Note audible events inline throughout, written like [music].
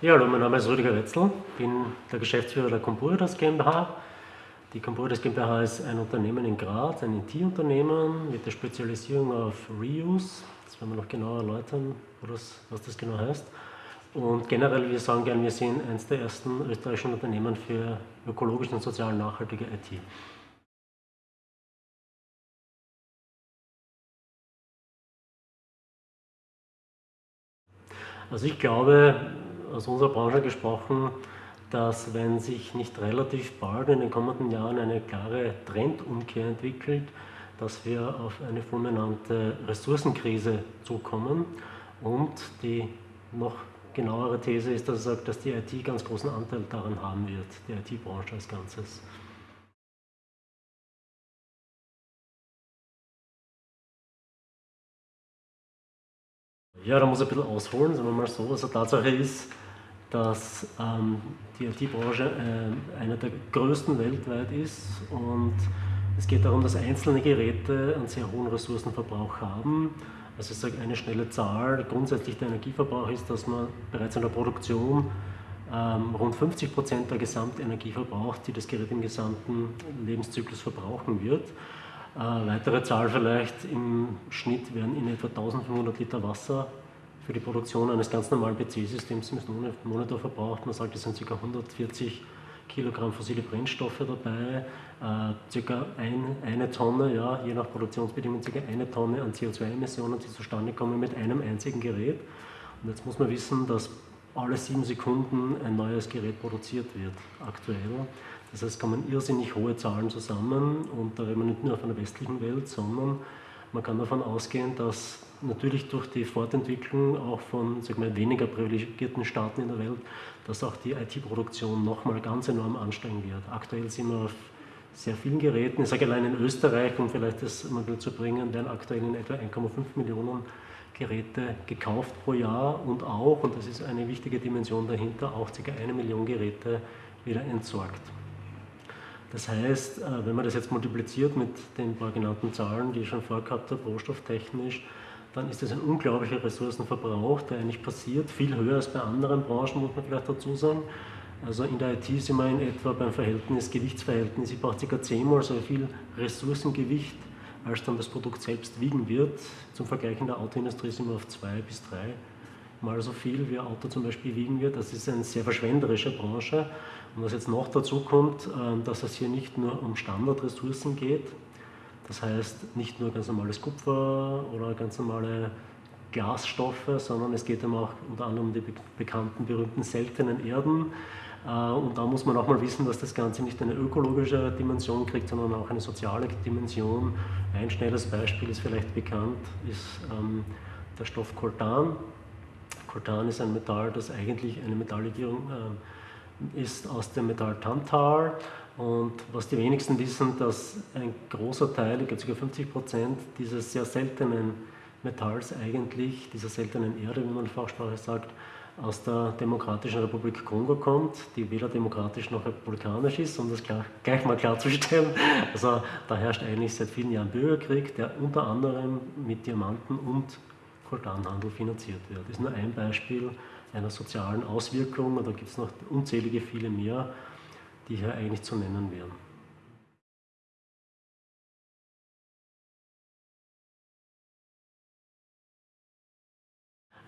Ja, hallo, mein Name ist Rüdiger Wetzel, bin der Geschäftsführer der Compuritas GmbH. Die Compuritas GmbH ist ein Unternehmen in Graz, ein IT-Unternehmen mit der Spezialisierung auf Reuse. Das werden wir noch genauer erläutern, was das genau heißt. Und generell, wir sagen gerne, wir sind eines der ersten österreichischen Unternehmen für ökologisch und sozial nachhaltige IT. Also ich glaube, aus unserer Branche gesprochen, dass wenn sich nicht relativ bald in den kommenden Jahren eine klare Trendumkehr entwickelt, dass wir auf eine fulminante Ressourcenkrise zukommen und die noch genauere These ist, dass sagt, dass die IT ganz großen Anteil daran haben wird, die IT-Branche als Ganzes. Ja, da muss ich ein bisschen ausholen, sagen wir mal so. Also Tatsache ist, dass ähm, die IT-Branche äh, eine der größten weltweit ist und es geht darum, dass einzelne Geräte einen sehr hohen Ressourcenverbrauch haben. Also ich sage eine schnelle Zahl, grundsätzlich der Energieverbrauch ist, dass man bereits in der Produktion ähm, rund 50 Prozent der Gesamtenergie verbraucht, die das Gerät im gesamten Lebenszyklus verbrauchen wird. Äh, weitere Zahl vielleicht, im Schnitt werden in etwa 1500 Liter Wasser für die Produktion eines ganz normalen PC-Systems im Monitor verbraucht. Man sagt, es sind ca. 140 Kilogramm fossile Brennstoffe dabei, äh, ca. ein, eine Tonne, ja, je nach Produktionsbedingungen ca. eine Tonne an CO2-Emissionen, die zustande kommen mit einem einzigen Gerät. Und jetzt muss man wissen, dass alle sieben Sekunden ein neues Gerät produziert wird, aktuell. Das heißt, kommen irrsinnig hohe Zahlen zusammen und da reden wir nicht nur von der westlichen Welt, sondern man kann davon ausgehen, dass natürlich durch die Fortentwicklung auch von mal, weniger privilegierten Staaten in der Welt, dass auch die IT-Produktion nochmal ganz enorm ansteigen wird. Aktuell sind wir auf sehr vielen Geräten, ich sage allein in Österreich, um vielleicht das mal zu bringen, werden aktuell in etwa 1,5 Millionen Geräte gekauft pro Jahr und auch, und das ist eine wichtige Dimension dahinter, auch ca. eine Million Geräte wieder entsorgt. Das heißt, äh, wenn man das jetzt multipliziert mit den paar genannten Zahlen, die ich schon vorgehabt habe, rohstofftechnisch, dann ist das ein unglaublicher Ressourcenverbrauch, der eigentlich passiert, viel höher als bei anderen Branchen, muss man vielleicht dazu sagen. Also in der IT sind wir in etwa beim Verhältnis, Gewichtsverhältnis, ich brauche ca. zehnmal so viel Ressourcengewicht, als dann das Produkt selbst wiegen wird. Zum Vergleich in der Autoindustrie sind wir auf zwei bis drei mal so viel, wie ein Auto zum Beispiel wiegen wird. Das ist eine sehr verschwenderische Branche. Und was jetzt noch dazu kommt, ähm, dass es hier nicht nur um Standardressourcen geht, das heißt nicht nur ganz normales Kupfer oder ganz normale Glasstoffe, sondern es geht eben auch unter anderem um die bekannten, berühmten seltenen Erden. Äh, und da muss man auch mal wissen, dass das Ganze nicht eine ökologische Dimension kriegt, sondern auch eine soziale Dimension. Ein schnelles Beispiel ist vielleicht bekannt, ist ähm, der Stoff Coltan. Coltan ist ein Metall, das eigentlich eine Metalllegierung äh, ist aus dem Metall Tantal und was die wenigsten wissen, dass ein großer Teil, ich glaube ca. 50 Prozent dieses sehr seltenen Metalls eigentlich, dieser seltenen Erde, wie man in Fachsprache sagt, aus der Demokratischen Republik Kongo kommt, die weder demokratisch noch republikanisch ist, um das klar, gleich mal klarzustellen. [laughs] Also da herrscht eigentlich seit vielen Jahren Bürgerkrieg, der unter anderem mit Diamanten und Koltanhandel finanziert wird. Das ist nur ein Beispiel einer sozialen Auswirkung, und da gibt es noch unzählige viele mehr die hier eigentlich zu nennen wären.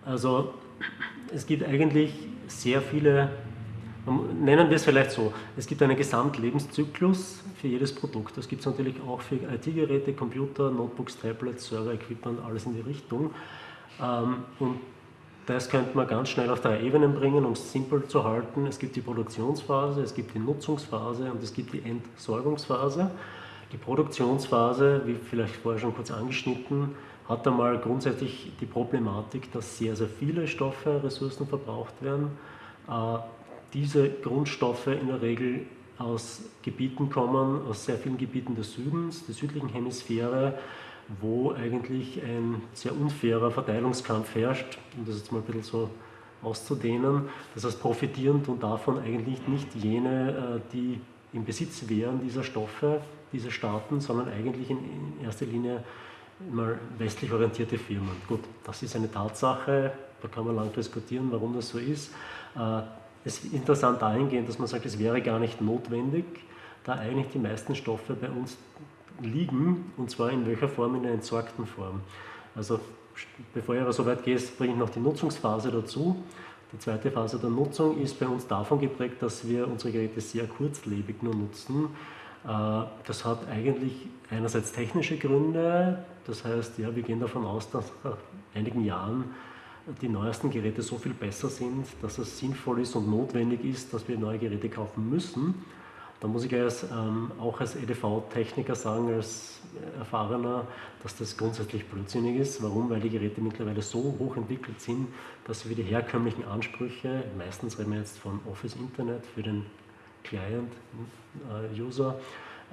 Also es gibt eigentlich sehr viele, nennen wir es vielleicht so, es gibt einen Gesamtlebenszyklus für jedes Produkt. Das gibt es natürlich auch für IT-Geräte, Computer, Notebooks, Tablets, Server-Equipment, alles in die Richtung. Ähm, und das könnte man ganz schnell auf drei Ebenen bringen, um es simpel zu halten. Es gibt die Produktionsphase, es gibt die Nutzungsphase und es gibt die Entsorgungsphase. Die Produktionsphase, wie vielleicht vorher schon kurz angeschnitten, hat einmal grundsätzlich die Problematik, dass sehr, sehr viele Stoffe, Ressourcen verbraucht werden. Äh, diese Grundstoffe in der Regel aus Gebieten kommen, aus sehr vielen Gebieten des Südens, der südlichen Hemisphäre, wo eigentlich ein sehr unfairer Verteilungskampf herrscht, um das jetzt mal ein bisschen so auszudehnen. Das heißt, profitieren tun davon eigentlich nicht jene, äh, die im Besitz wären dieser Stoffe, diese Staaten, sondern eigentlich in erster Linie mal westlich orientierte Firmen. Gut, das ist eine Tatsache, da kann man lang diskutieren, warum das so ist. Es ist interessant dahingehend, dass man sagt, es wäre gar nicht notwendig, da eigentlich die meisten Stoffe bei uns liegen, und zwar in welcher Form? In der entsorgten Form. Also bevor ich aber so weit gehe, bringe ich noch die Nutzungsphase dazu. Die zweite Phase der Nutzung ist bei uns davon geprägt, dass wir unsere Geräte sehr kurzlebig nur nutzen. Äh, das hat eigentlich einerseits technische Gründe, das heißt, ja, wir gehen davon aus, dass nach einigen Jahren die neuesten Geräte so viel besser sind, dass es sinnvoll ist und notwendig ist, dass wir neue Geräte kaufen müssen. Da muss ich als, ähm, auch als EDV-Techniker sagen, als Erfahrener, dass das grundsätzlich blödsinnig ist. Warum? Weil die Geräte mittlerweile so hoch entwickelt sind, dass wir die herkömmlichen Ansprüche, meistens reden wir jetzt von Office Internet für den Client-User,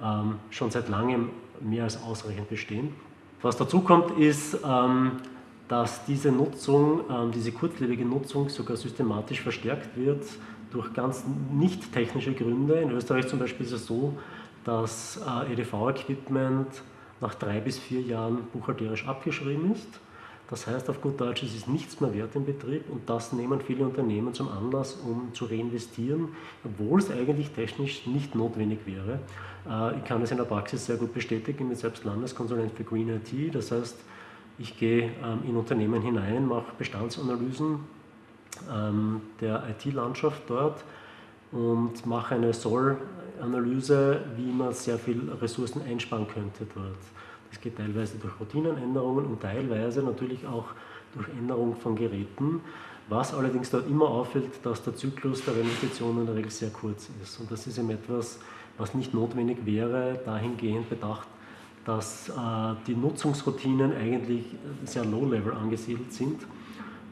äh, ähm, schon seit langem mehr als ausreichend bestehen. Was dazu kommt, ist, ähm, dass diese Nutzung, ähm, diese kurzlebige Nutzung sogar systematisch verstärkt wird durch ganz nicht technische Gründe. In Österreich zum Beispiel ist es so, dass äh, EDV-Equipment nach drei bis vier Jahren buchhalterisch abgeschrieben ist. Das heißt auf gut Deutsch, es ist nichts mehr wert im Betrieb und das nehmen viele Unternehmen zum Anlass, um zu reinvestieren, obwohl es eigentlich technisch nicht notwendig wäre. Äh, ich kann es in der Praxis sehr gut bestätigen, ich bin selbst Landeskonsulent für Green IT, das heißt, ich gehe ähm, in Unternehmen hinein, mache Bestandsanalysen ähm, der IT-Landschaft dort und mache eine Soll-Analyse, wie man sehr viel Ressourcen einsparen könnte dort. Das geht teilweise durch Routinenänderungen und teilweise natürlich auch durch Änderung von Geräten, was allerdings dort immer auffällt, dass der Zyklus der Investition in der Regel sehr kurz ist. Und das ist eben etwas, was nicht notwendig wäre, dahingehend bedacht, dass äh, die Nutzungsroutinen eigentlich sehr low-level angesiedelt sind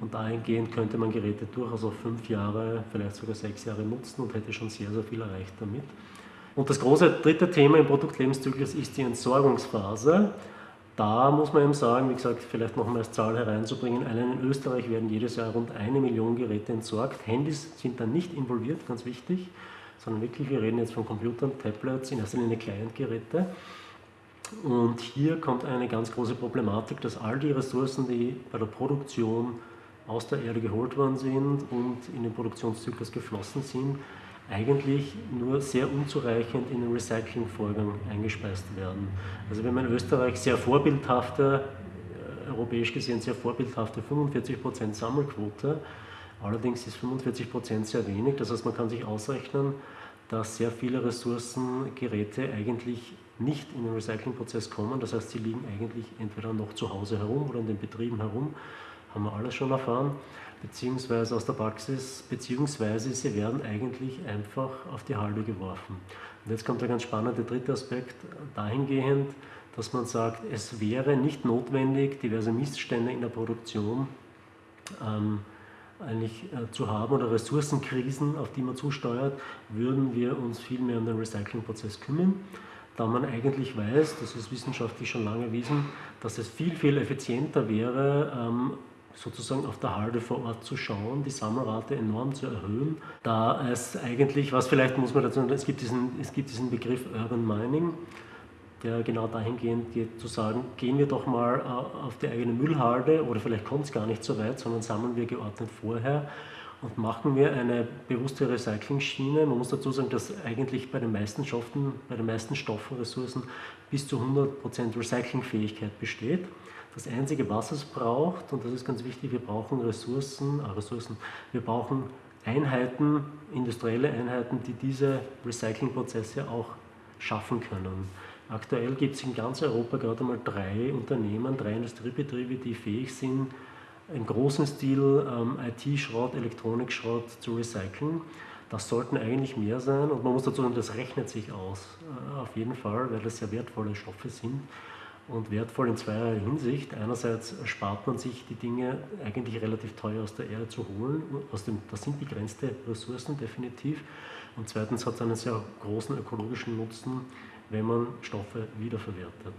und dahingehend könnte man Geräte durchaus auf fünf Jahre, vielleicht sogar sechs Jahre nutzen und hätte schon sehr, sehr viel erreicht damit. Und das große dritte Thema im Produktlebenszyklus ist die Entsorgungsphase. Da muss man eben sagen, wie gesagt, vielleicht noch mal als Zahl hereinzubringen, allein in Österreich werden jedes Jahr rund eine Million Geräte entsorgt. Handys sind da nicht involviert, ganz wichtig, sondern wirklich, wir reden jetzt von Computern, Tablets, in erster Linie Client-Geräte. Und hier kommt eine ganz große Problematik, dass all die Ressourcen, die bei der Produktion aus der Erde geholt worden sind und in den Produktionszyklus geflossen sind, eigentlich nur sehr unzureichend in den Recyclingvorgang eingespeist werden. Also wenn man in Österreich sehr vorbildhafte, äh, europäisch gesehen sehr vorbildhafte 45% Sammelquote, allerdings ist 45% sehr wenig, das heißt man kann sich ausrechnen, dass sehr viele Ressourcen, Geräte eigentlich nicht in den Recyclingprozess kommen, das heißt sie liegen eigentlich entweder noch zu Hause herum oder in den Betrieben herum haben wir alles schon erfahren, beziehungsweise aus der Praxis, beziehungsweise sie werden eigentlich einfach auf die Halde geworfen. Und jetzt kommt der ganz spannende dritte Aspekt dahingehend, dass man sagt, es wäre nicht notwendig, diverse Missstände in der Produktion ähm, eigentlich äh, zu haben oder Ressourcenkrisen, auf die man zusteuert, würden wir uns viel mehr um den Recyclingprozess kümmern da man eigentlich weiß, das ist wissenschaftlich schon lange erwiesen, dass es viel, viel effizienter wäre, ähm, sozusagen auf der Halde vor Ort zu schauen, die Sammelrate enorm zu erhöhen, da es eigentlich, was vielleicht muss man dazu sagen, es gibt diesen, es gibt diesen Begriff Urban Mining, der genau dahingehend geht, zu sagen, gehen wir doch mal äh, auf die eigene Müllhalde oder vielleicht kommt es gar nicht so weit, sondern sammeln wir geordnet vorher und machen wir eine bewusste Recycling-Schiene. Man muss dazu sagen, dass eigentlich bei den meisten Stoffen, bei den meisten Stoffen, Ressourcen bis zu 100% Recyclingfähigkeit besteht. Das Einzige, was es braucht, und das ist ganz wichtig, wir brauchen Ressourcen, äh Ressourcen, wir brauchen Einheiten, industrielle Einheiten, die diese Recyclingprozesse auch schaffen können. Aktuell gibt es in ganz Europa gerade einmal drei Unternehmen, drei Industriebetriebe, die fähig sind, im großen Stil ähm, IT-Schrott, Elektronikschrott zu recyceln. Das sollten eigentlich mehr sein und man muss dazu sagen, das rechnet sich aus, äh, auf jeden Fall, weil das sehr wertvolle Stoffe sind und wertvoll in zweierlei Hinsicht. Einerseits spart man sich die Dinge eigentlich relativ teuer aus der Erde zu holen, aus dem, das sind begrenzte Ressourcen definitiv. Und zweitens hat es einen sehr großen ökologischen Nutzen, wenn man Stoffe wiederverwertet.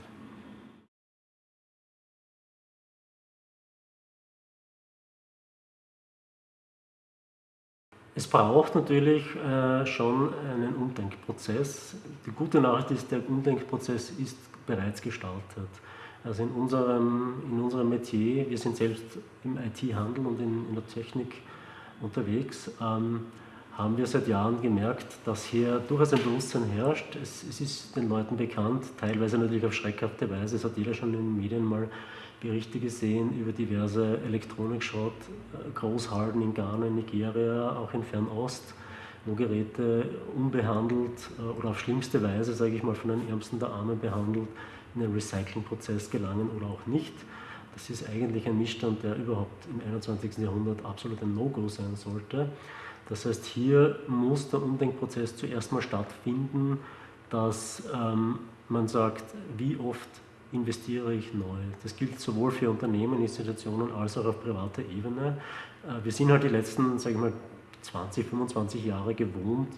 Es braucht natürlich äh, schon einen Umdenkprozess. Die gute Nachricht ist, der Umdenkprozess ist bereits gestartet. Also in unserem, in unserem Metier, wir sind selbst im IT-Handel und in, in, der Technik unterwegs, ähm, haben wir seit Jahren gemerkt, dass hier durchaus ein Bewusstsein herrscht. Es, es, ist den Leuten bekannt, teilweise natürlich auf schreckhafte Weise. Es hat jeder schon in den Medien mal Berichte gesehen über diverse Elektronikschrott, äh, Großhalden in Ghana, Nigeria, auch in Fernost, wo Geräte unbehandelt äh, oder auf schlimmste Weise, sage ich mal, von den Ärmsten der Armen behandelt, in den Recyclingprozess gelangen oder auch nicht. Das ist eigentlich ein Missstand, der überhaupt im 21. Jahrhundert absolut ein No-Go sein sollte. Das heißt, hier muss der Umdenkprozess zuerst mal stattfinden, dass ähm, man sagt, wie oft investiere ich neu. Das gilt sowohl für Unternehmen, Institutionen als auch auf privater Ebene. Äh, wir sind halt die letzten, sage ich mal, 20, 25 Jahre gewohnt,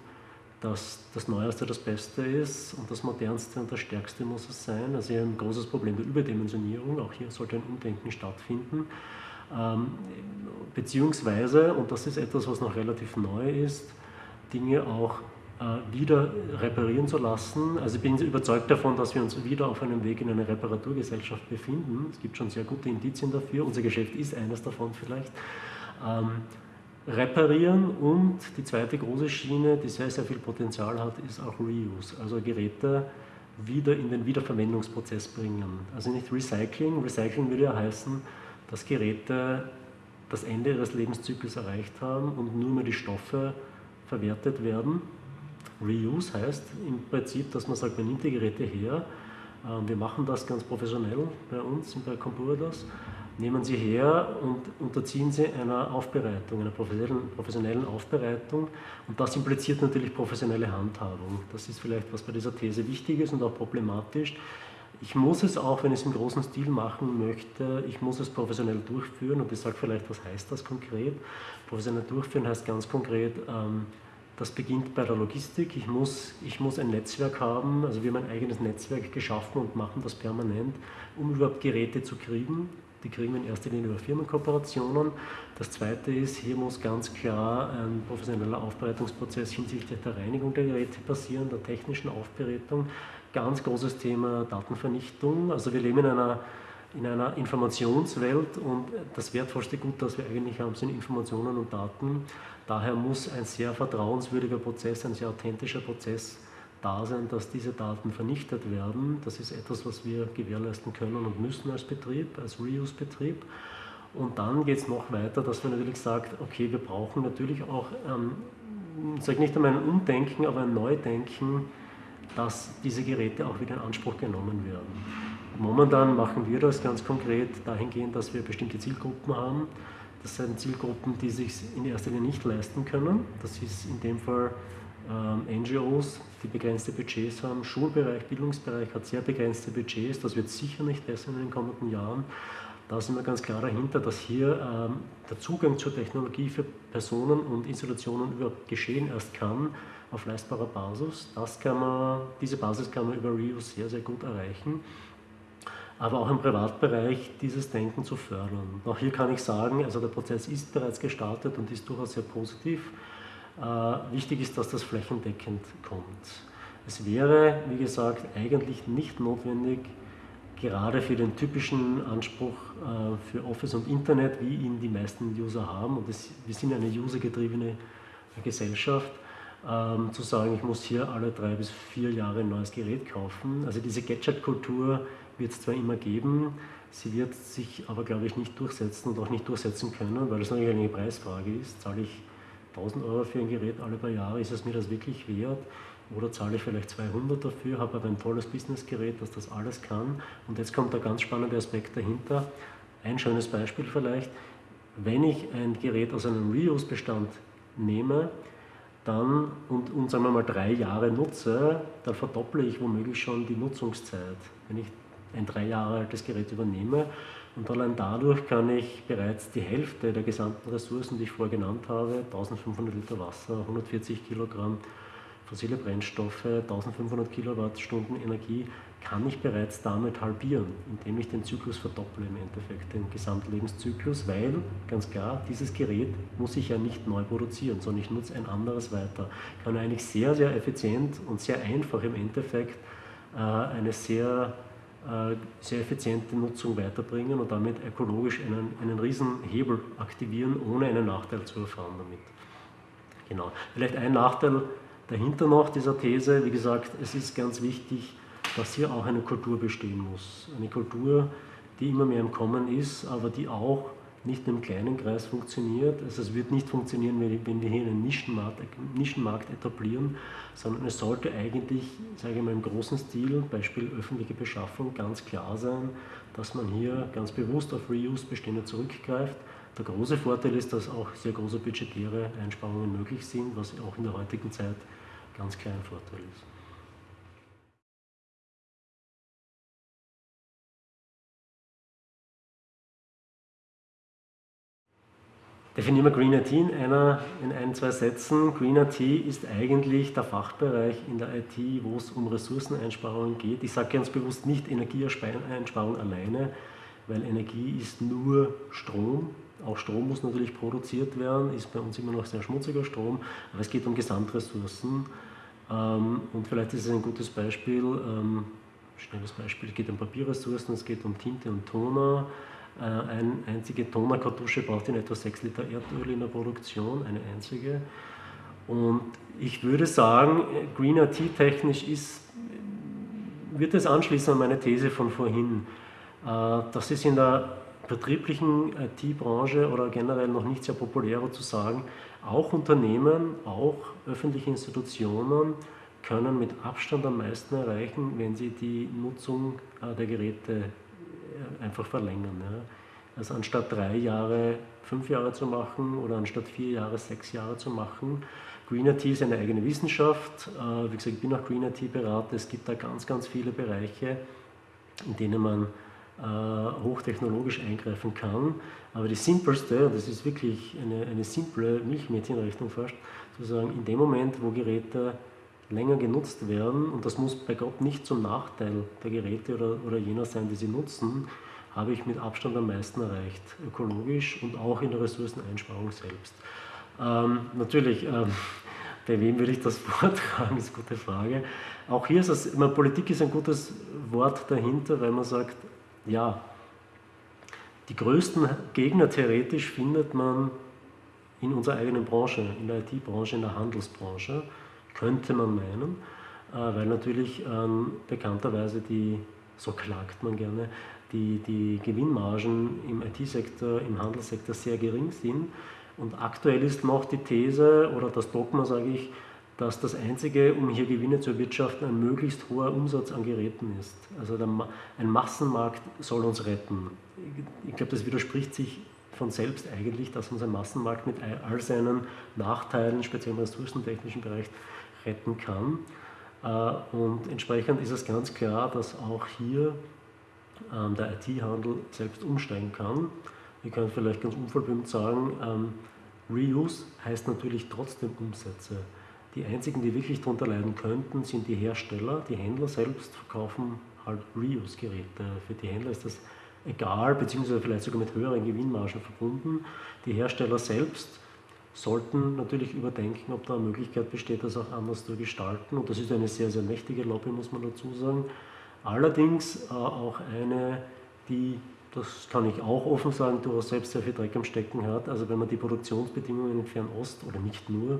dass das Neueste das Beste ist und das Modernste und das Stärkste muss es sein. Also ein großes Problem der Überdimensionierung, auch hier sollte ein Umdenken stattfinden. Ähm, beziehungsweise, und das ist etwas, was noch relativ neu ist, Dinge auch wieder reparieren zu lassen. Also ich bin überzeugt davon, dass wir uns wieder auf einem Weg in eine Reparaturgesellschaft befinden. Es gibt schon sehr gute Indizien dafür. Unser Geschäft ist eines davon vielleicht. Ähm, reparieren und die zweite große Schiene, die sehr, sehr viel Potenzial hat, ist auch Reuse, also Geräte wieder in den Wiederverwendungsprozess bringen. Also nicht Recycling. Recycling würde ja heißen, dass Geräte das Ende ihres Lebenszyklus erreicht haben und nur mehr die Stoffe verwertet werden. Reuse heißt im Prinzip, dass man sagt, man nimmt die Geräte her, ähm, wir machen das ganz professionell bei uns, bei Computerdos, nehmen sie her und unterziehen sie einer Aufbereitung, einer professionellen Aufbereitung und das impliziert natürlich professionelle Handhabung. Das ist vielleicht, was bei dieser These wichtig ist und auch problematisch. Ich muss es auch, wenn ich es im großen Stil machen möchte, ich muss es professionell durchführen und ich sage vielleicht, was heißt das konkret? Professionell durchführen heißt ganz konkret, ähm, das beginnt bei der Logistik. Ich muss, ich muss ein Netzwerk haben, also wir haben ein eigenes Netzwerk geschaffen und machen das permanent, um überhaupt Geräte zu kriegen. Die kriegen wir in erster Linie über Firmenkooperationen. Das zweite ist, hier muss ganz klar ein professioneller Aufbereitungsprozess hinsichtlich der Reinigung der Geräte passieren, der technischen Aufbereitung. Ganz großes Thema Datenvernichtung. Also wir leben in einer, in einer Informationswelt und das wertvollste Gut, das wir eigentlich haben, sind Informationen und Daten. Daher muss ein sehr vertrauenswürdiger Prozess, ein sehr authentischer Prozess da sein, dass diese Daten vernichtet werden. Das ist etwas, was wir gewährleisten können und müssen als Betrieb, als Reuse-Betrieb. Und dann geht es noch weiter, dass man natürlich sagt, okay, wir brauchen natürlich auch, ähm, ich nicht einmal ein Umdenken, aber ein Neudenken, dass diese Geräte auch wieder in Anspruch genommen werden. Momentan machen wir das ganz konkret dahingehend, dass wir bestimmte Zielgruppen haben, das sind Zielgruppen, die sich in erster Linie nicht leisten können. Das ist in dem Fall ähm, NGOs, die begrenzte Budgets haben. Schulbereich, Bildungsbereich hat sehr begrenzte Budgets. Das wird sicher nicht besser in den kommenden Jahren. Da sind wir ganz klar dahinter, dass hier ähm, der Zugang zur Technologie für Personen und Institutionen überhaupt geschehen erst kann auf leistbarer Basis. Das kann man, diese Basis kann man über Reuse sehr, sehr gut erreichen aber auch im Privatbereich dieses Denken zu fördern. Auch hier kann ich sagen, also der Prozess ist bereits gestartet und ist durchaus sehr positiv. Äh, wichtig ist, dass das flächendeckend kommt. Es wäre, wie gesagt, eigentlich nicht notwendig, gerade für den typischen Anspruch äh, für Office und Internet, wie ihn die meisten User haben, und das, wir sind eine usergetriebene Gesellschaft, ähm, zu sagen, ich muss hier alle drei bis vier Jahre ein neues Gerät kaufen. Also diese Gadget-Kultur wird es zwar immer geben, sie wird sich aber, glaube ich, nicht durchsetzen und auch nicht durchsetzen können, weil es natürlich eine Preisfrage ist. Zahle ich 1000 Euro für ein Gerät alle paar Jahre, ist es mir das wirklich wert? Oder zahle ich vielleicht 200 dafür, habe aber ein tolles Businessgerät, das das alles kann. Und jetzt kommt der ganz spannende Aspekt dahinter. Ein schönes Beispiel vielleicht. Wenn ich ein Gerät aus einem Reuse-Bestand nehme, dann und, und sagen wir mal drei Jahre nutze, dann verdopple ich womöglich schon die Nutzungszeit. Wenn ich ein drei Jahre altes Gerät übernehme. Und allein dadurch kann ich bereits die Hälfte der gesamten Ressourcen, die ich vorher genannt habe, 1500 Liter Wasser, 140 Kilogramm fossile Brennstoffe, 1500 Kilowattstunden Energie, kann ich bereits damit halbieren, indem ich den Zyklus verdopple im Endeffekt, den Gesamtlebenszyklus, weil, ganz klar, dieses Gerät muss ich ja nicht neu produzieren, sondern ich nutze ein anderes weiter. Kann eigentlich sehr, sehr effizient und sehr einfach im Endeffekt äh, eine sehr sehr effiziente Nutzung weiterbringen und damit ökologisch einen, einen riesen Hebel aktivieren, ohne einen Nachteil zu erfahren damit. Genau. Vielleicht ein Nachteil dahinter noch dieser These, wie gesagt, es ist ganz wichtig, dass hier auch eine Kultur bestehen muss. Eine Kultur, die immer mehr im Kommen ist, aber die auch nicht im kleinen Kreis funktioniert. Also es wird nicht funktionieren, wenn wir hier einen Nischenmarkt, Nischenmarkt etablieren, sondern es sollte eigentlich, sage ich mal, im großen Stil, Beispiel öffentliche Beschaffung, ganz klar sein, dass man hier ganz bewusst auf Reuse-Bestände zurückgreift. Der große Vorteil ist, dass auch sehr große budgetäre Einsparungen möglich sind, was auch in der heutigen Zeit ganz klar ein Vorteil ist. Definieren wir Green IT in, einer, in ein, zwei Sätzen. Green IT ist eigentlich der Fachbereich in der IT, wo es um Ressourceneinsparungen geht. Ich sage ganz bewusst nicht Energieeinsparung alleine, weil Energie ist nur Strom. Auch Strom muss natürlich produziert werden, ist bei uns immer noch sehr schmutziger Strom, aber es geht um Gesamtressourcen. Ähm, und vielleicht ist es ein gutes Beispiel, ähm, schnelles Beispiel, es geht um Papierressourcen, es geht um Tinte und Toner, eine einzige Tonerkartusche braucht in etwa 6 Liter Erdöl in der Produktion, eine einzige. Und ich würde sagen, Green IT technisch ist, wird es anschließen an meine These von vorhin. Äh, das ist in der betrieblichen IT-Branche oder generell noch nicht sehr populär zu sagen, auch Unternehmen, auch öffentliche Institutionen können mit Abstand am meisten erreichen, wenn sie die Nutzung äh, der Geräte einfach verlängern. Ja. Also anstatt drei Jahre fünf Jahre zu machen oder anstatt vier Jahre sechs Jahre zu machen. Green IT ist eine eigene Wissenschaft. Äh, wie gesagt, ich bin auch Green IT Berater. Es gibt da ganz, ganz viele Bereiche, in denen man äh, hochtechnologisch eingreifen kann. Aber die simpelste, und das ist wirklich eine, eine simple Milchmädchenrechnung fast, zu sagen, in dem Moment, wo Geräte länger genutzt werden, und das muss bei Gott nicht zum Nachteil der Geräte oder, oder jener sein, die sie nutzen, habe ich mit Abstand am meisten erreicht, ökologisch und auch in der Ressourceneinsparung selbst. Ähm, natürlich, ähm, [laughs] bei wem würde ich das [laughs] vortragen, ist eine gute Frage. Auch hier ist es, meine, Politik ist ein gutes Wort dahinter, weil man sagt, ja, die größten Gegner theoretisch findet man in unserer eigenen Branche, in der IT-Branche, in der Handelsbranche könnte man meinen, äh, weil natürlich ähm, bekannterweise die, so klagt man gerne, die, die Gewinnmargen im IT-Sektor, im Handelssektor sehr gering sind. Und aktuell ist noch die These oder das Dogma, sage ich, dass das Einzige, um hier Gewinne zu erwirtschaften, ein möglichst hoher Umsatz an Geräten ist. Also der, ein Massenmarkt soll uns retten. Ich glaube, das widerspricht sich von selbst eigentlich, dass unser Massenmarkt mit all seinen Nachteilen, speziell im ressourcentechnischen Bereich, retten kann. Äh, und entsprechend ist es ganz klar, dass auch hier ähm, der IT-Handel selbst umsteigen kann. Ich kann vielleicht ganz unverblümt sagen, ähm, Reuse heißt natürlich trotzdem Umsätze. Die einzigen, die wirklich darunter leiden könnten, sind die Hersteller. Die Händler selbst verkaufen halt Reuse-Geräte. Für die Händler ist das egal, beziehungsweise vielleicht sogar mit höheren Gewinnmargen verbunden. Die Hersteller selbst sollten natürlich überdenken, ob da eine Möglichkeit besteht, das auch anders zu gestalten. Und das ist eine sehr, sehr mächtige Lobby, muss man dazu sagen. Allerdings äh, auch eine, die, das kann ich auch offen sagen, durchaus selbst sehr viel Dreck am Stecken hat. Also wenn man die Produktionsbedingungen in Fernost oder nicht nur,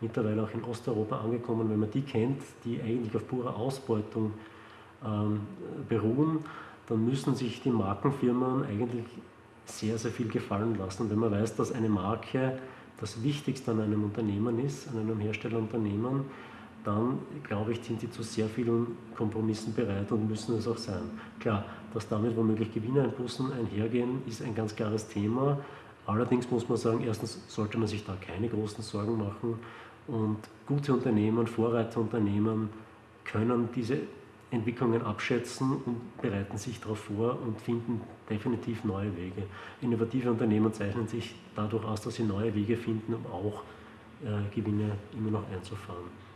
mittlerweile auch in Osteuropa angekommen, wenn man die kennt, die eigentlich auf purer Ausbeutung ähm, beruhen, dann müssen sich die Markenfirmen eigentlich sehr, sehr viel gefallen lassen. Wenn man weiß, dass eine Marke das Wichtigste an einem Unternehmen ist, an einem Herstellerunternehmen, dann glaube ich, sind sie zu sehr vielen Kompromissen bereit und müssen es auch sein. Klar, dass damit womöglich Gewinneinbußen einhergehen, ist ein ganz klares Thema. Allerdings muss man sagen, erstens sollte man sich da keine großen Sorgen machen und gute Unternehmen, Vorreiterunternehmen können diese Entwicklungen abschätzen und bereiten sich darauf vor und finden definitiv neue Wege. Innovative Unternehmen zeichnen sich dadurch aus, dass sie neue Wege finden, um auch äh, Gewinne immer noch einzufahren.